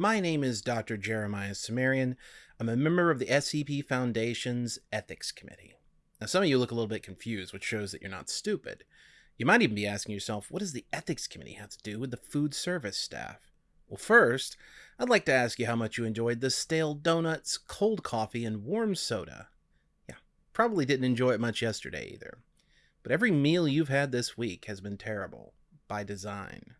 My name is Dr. Jeremiah Cimmerian. I'm a member of the SCP Foundation's Ethics Committee. Now, some of you look a little bit confused, which shows that you're not stupid. You might even be asking yourself, what does the Ethics Committee have to do with the food service staff? Well, first, I'd like to ask you how much you enjoyed the stale donuts, cold coffee, and warm soda. Yeah, probably didn't enjoy it much yesterday either. But every meal you've had this week has been terrible, by design.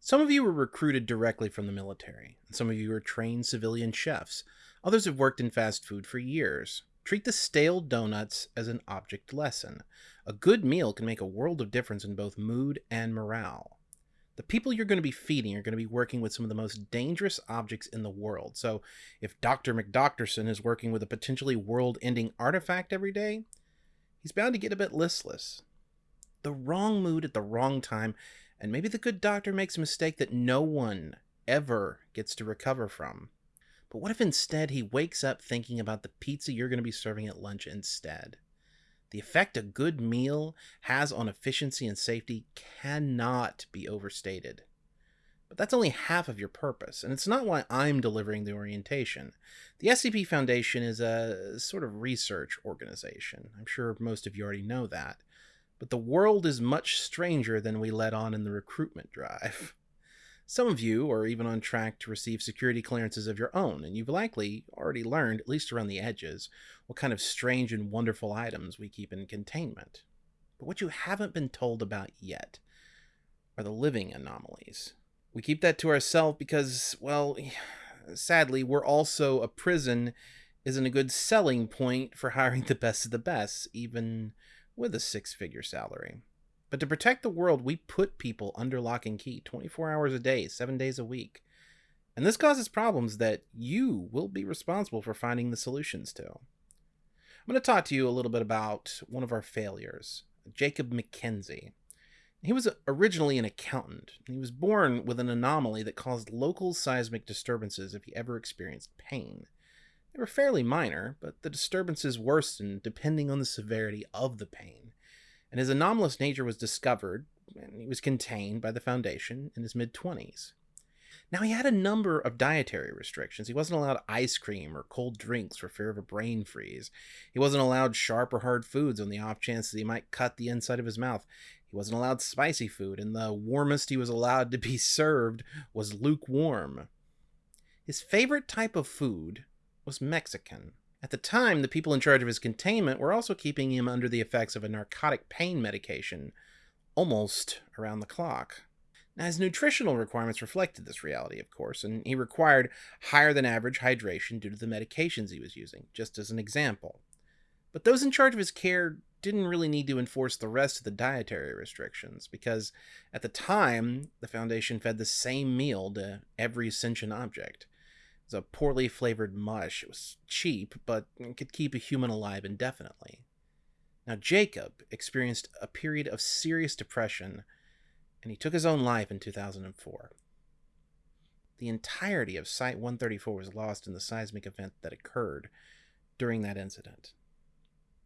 Some of you were recruited directly from the military, and some of you are trained civilian chefs. Others have worked in fast food for years. Treat the stale donuts as an object lesson. A good meal can make a world of difference in both mood and morale. The people you're going to be feeding are going to be working with some of the most dangerous objects in the world. So, if Dr. McDoctorson is working with a potentially world ending artifact every day, he's bound to get a bit listless. The wrong mood at the wrong time, and maybe the good doctor makes a mistake that no one ever gets to recover from. But what if instead he wakes up thinking about the pizza you're going to be serving at lunch instead? The effect a good meal has on efficiency and safety cannot be overstated. But that's only half of your purpose, and it's not why I'm delivering the orientation. The SCP Foundation is a sort of research organization. I'm sure most of you already know that. But the world is much stranger than we let on in the recruitment drive. Some of you are even on track to receive security clearances of your own, and you've likely already learned, at least around the edges, what kind of strange and wonderful items we keep in containment. But what you haven't been told about yet are the living anomalies. We keep that to ourselves because, well, sadly, we're also a prison isn't a good selling point for hiring the best of the best, even with a six figure salary. But to protect the world, we put people under lock and key 24 hours a day, seven days a week. And this causes problems that you will be responsible for finding the solutions to. I'm going to talk to you a little bit about one of our failures, Jacob McKenzie. He was originally an accountant. He was born with an anomaly that caused local seismic disturbances if he ever experienced pain. They were fairly minor, but the disturbances worsened depending on the severity of the pain and his anomalous nature was discovered and he was contained by the Foundation in his mid 20s. Now, he had a number of dietary restrictions. He wasn't allowed ice cream or cold drinks for fear of a brain freeze. He wasn't allowed sharp or hard foods on the off chance that he might cut the inside of his mouth. He wasn't allowed spicy food, and the warmest he was allowed to be served was lukewarm. His favorite type of food was Mexican. At the time, the people in charge of his containment were also keeping him under the effects of a narcotic pain medication almost around the clock. Now, his nutritional requirements reflected this reality, of course, and he required higher than average hydration due to the medications he was using, just as an example. But those in charge of his care didn't really need to enforce the rest of the dietary restrictions, because at the time, the Foundation fed the same meal to every sentient object was a poorly flavored mush. It was cheap, but could keep a human alive indefinitely. Now, Jacob experienced a period of serious depression, and he took his own life in 2004. The entirety of Site 134 was lost in the seismic event that occurred during that incident.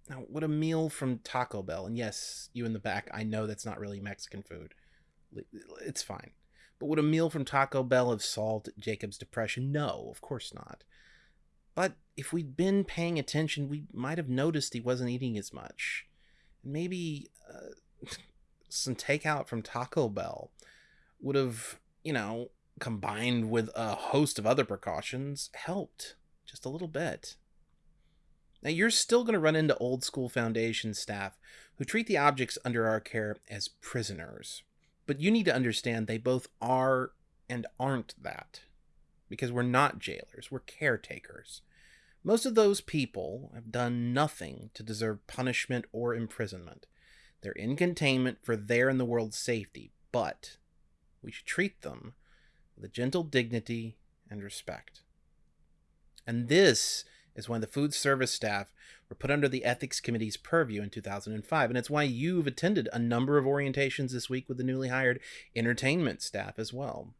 Now, would a meal from Taco Bell, and yes, you in the back, I know that's not really Mexican food. It's fine. But would a meal from Taco Bell have solved Jacob's depression? No, of course not. But if we'd been paying attention, we might have noticed he wasn't eating as much. And maybe uh, some takeout from Taco Bell would have, you know, combined with a host of other precautions, helped just a little bit. Now, you're still going to run into old school Foundation staff who treat the objects under our care as prisoners. But you need to understand they both are and aren't that. Because we're not jailers, we're caretakers. Most of those people have done nothing to deserve punishment or imprisonment. They're in containment for their and the world's safety, but we should treat them with a gentle dignity and respect. And this is when the food service staff were put under the ethics committee's purview in 2005 and it's why you've attended a number of orientations this week with the newly hired entertainment staff as well.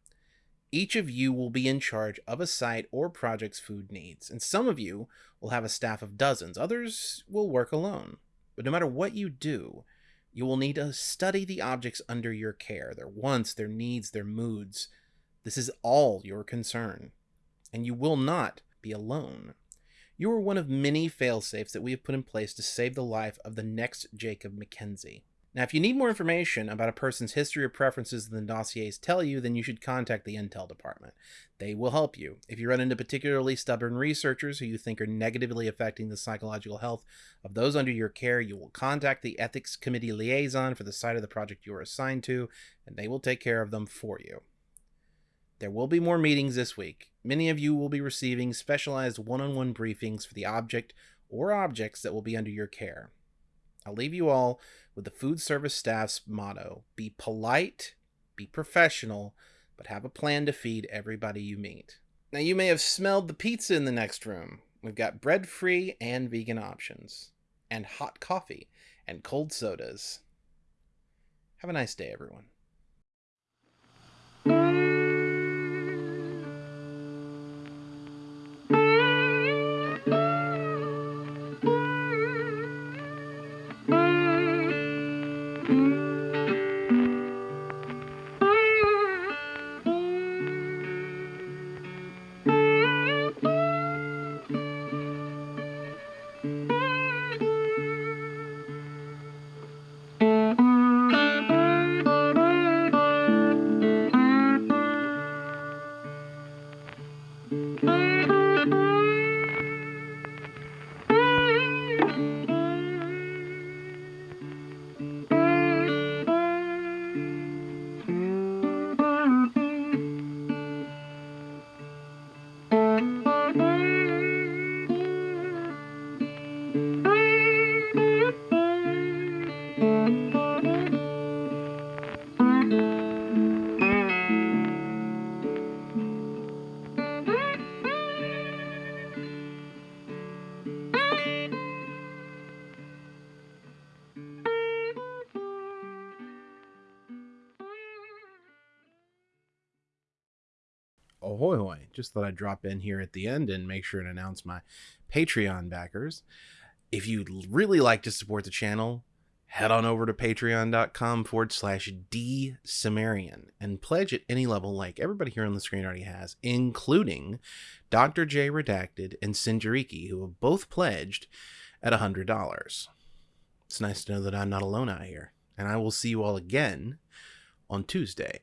Each of you will be in charge of a site or project's food needs and some of you will have a staff of dozens. Others will work alone. But no matter what you do you will need to study the objects under your care their wants their needs their moods. This is all your concern, and you will not be alone. You are one of many failsafes that we have put in place to save the life of the next Jacob McKenzie. Now, if you need more information about a person's history or preferences than the dossiers tell you, then you should contact the Intel department. They will help you. If you run into particularly stubborn researchers who you think are negatively affecting the psychological health of those under your care, you will contact the Ethics Committee liaison for the site of the project you are assigned to, and they will take care of them for you. There will be more meetings this week. Many of you will be receiving specialized one on one briefings for the object or objects that will be under your care. I'll leave you all with the food service staff's motto be polite, be professional, but have a plan to feed everybody you meet. Now, you may have smelled the pizza in the next room. We've got bread free and vegan options, and hot coffee and cold sodas. Have a nice day, everyone. Ahoy hoy just thought i'd drop in here at the end and make sure and announce my patreon backers. If you'd really like to support the channel head on over to patreon.com forward slash d Cimmerian and pledge at any level like everybody here on the screen already has including dr j redacted and sinjariki who have both pledged at a hundred dollars. It's nice to know that i'm not alone out here and i will see you all again on tuesday